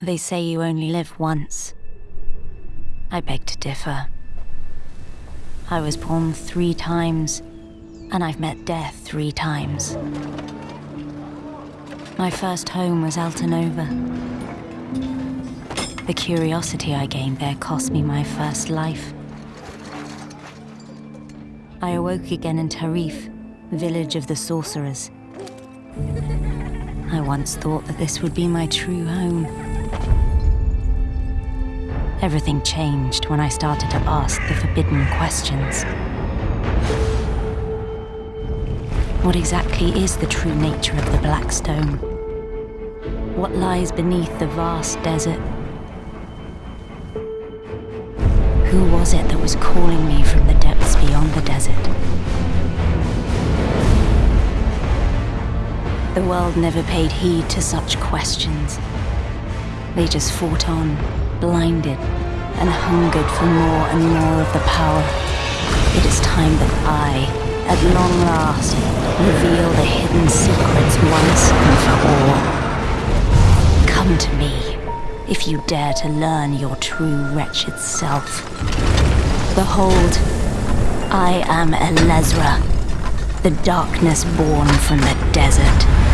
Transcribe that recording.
They say you only live once. I beg to differ. I was born three times, and I've met death three times. My first home was Altinova. The curiosity I gained there cost me my first life. I awoke again in Tarif, village of the sorcerers. I once thought that this would be my true home. Everything changed when I started to ask the forbidden questions. What exactly is the true nature of the Black Stone? What lies beneath the vast desert? Who was it that was calling me from the depths beyond the desert? The world never paid heed to such questions. They just fought on, blinded, and hungered for more and more of the power. It is time that I, at long last, reveal the hidden secrets once and for all. Come to me, if you dare to learn your true wretched self. Behold, I am Elezra, the darkness born from the desert.